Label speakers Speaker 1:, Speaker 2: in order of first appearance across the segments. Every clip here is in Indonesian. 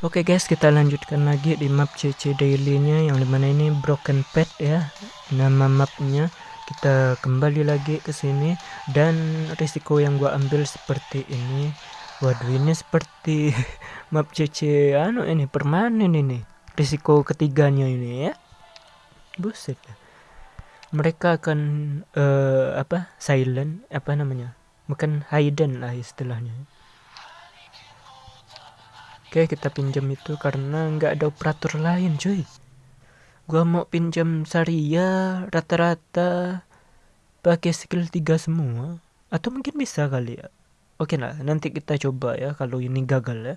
Speaker 1: Oke guys, kita lanjutkan lagi di map CC Daily-nya yang di mana ini Broken Pet ya. Nama mapnya kita kembali lagi ke sini dan risiko yang gua ambil seperti ini. Waduh, ini seperti map CC anu ini permanen ini. Risiko ketiganya ini ya. Buset. Mereka akan uh, apa? silent apa namanya? Bukan hidden lah istilahnya. Oke kita pinjam itu karena nggak ada operator lain cuy. Gua mau pinjam Saria rata-rata pakai skill 3 semua. Atau mungkin bisa kali ya. Oke lah nanti kita coba ya kalau ini gagal ya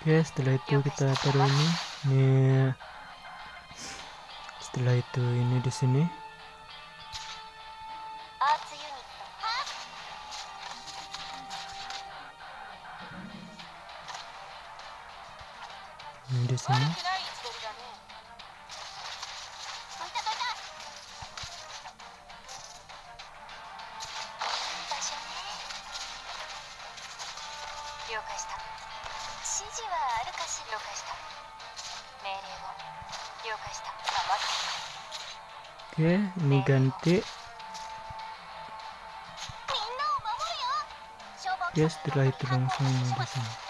Speaker 1: Oke, setelah itu kita taruh ini. Ini setelah itu ini di sini. Ini di sini.
Speaker 2: 指示はあるかしら了解した命令を了解した
Speaker 3: sama
Speaker 1: Oke, ini ganti Ya setelah itu langsung di sini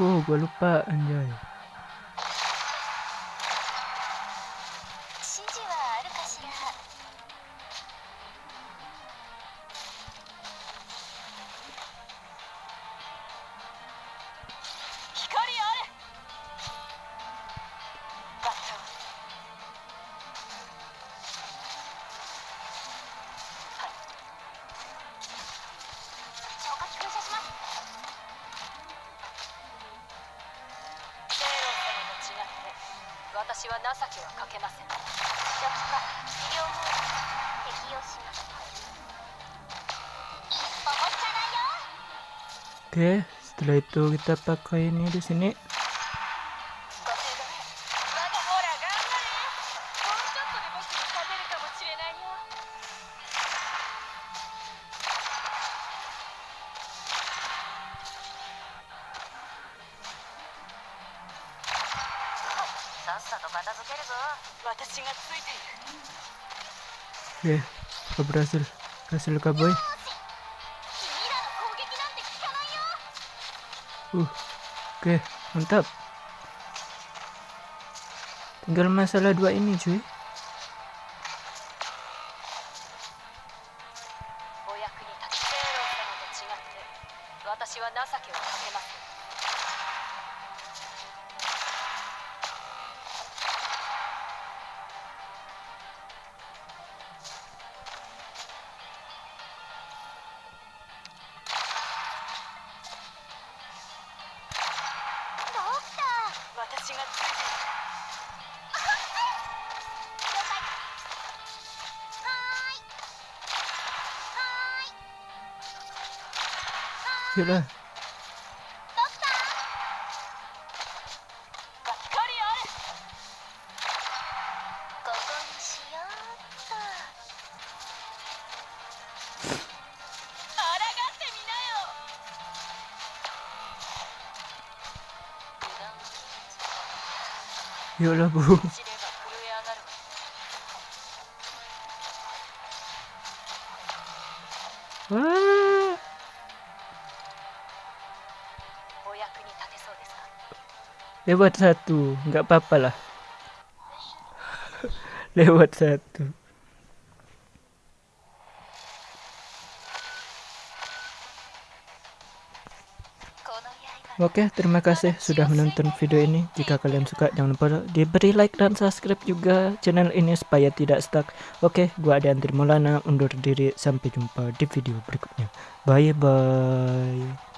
Speaker 1: Oh, gue lupa anjay.
Speaker 3: 私は情けはかけません初
Speaker 2: 期
Speaker 4: は
Speaker 2: 両方適用します
Speaker 1: Oke, setelah itu kita pakai ini di sini. Oke, Oke, berhasil? Berhasil kaboy uh oke okay, mantap. Tinggal masalah dua ini cuy.
Speaker 3: chính là 自己。
Speaker 1: Thiệt Yuklah bu. Wah. Lewat satu, nggak apa-apa lah. Lewat satu.
Speaker 2: Oke,
Speaker 1: terima kasih sudah menonton video ini. Jika kalian suka, jangan lupa diberi like dan subscribe juga channel ini supaya tidak stuck. Oke, gua Andri Maulana undur diri. Sampai jumpa di video berikutnya. Bye bye.